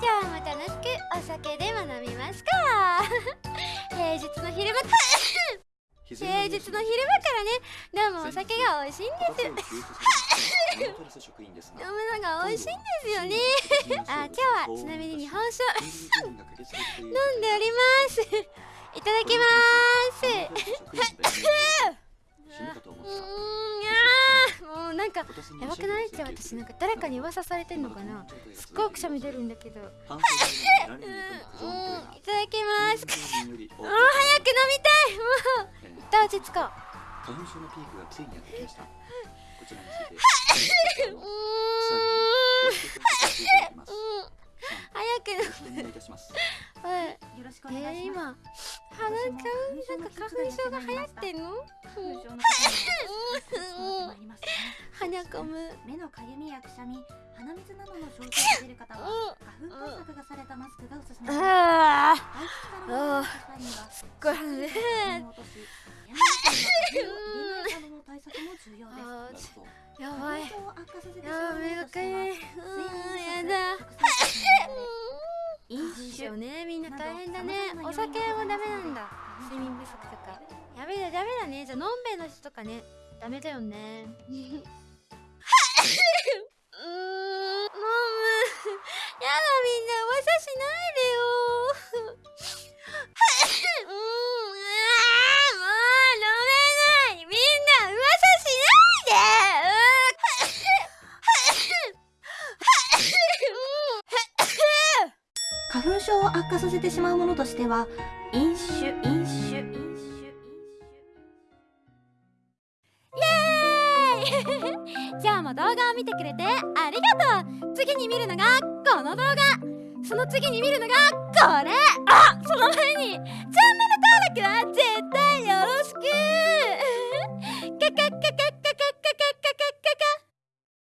今日も楽しくお酒でも飲みますか？平日の昼間 平日の昼間からね飲むお酒が美味しいんです。飲むのが美味しいんですよね。あ今日はちなみに日本酒。飲んでおります。いただきますやばくない？って私なんか誰かに噂されてんのかな？すっごくくしゃみ出るんだけど。うんいただきます。もう早く飲みたい。もう。一旦落ち着こう。花粉症のピークがついにやってきました。こちらについて。早くお願い。い。たします。はい。よろしくお願いします、えー、今鼻かなんか花粉症が流行ってんの？花粉症の方には鼻こむ目のかゆみやくしゃみ鼻水などの症状が出る方は花粉対策がされたマスクがおすすめです。あ あすっごい鼻でやばい。やばい目がかゆいうんやだ飲酒そうねみんな大変だねお酒もダメなんだ睡眠不足とか。やべだダメだね。じゃあのんべえの人とかね。ダメだよねしないでようん。あもう飲めないみん。な噂しない花粉症を悪化させてしまうものとしては飲酒飲酒飲酒イエーイ今日も動画を見てくれてありがとう次に見るのがこの動画その次に見るのがこれ。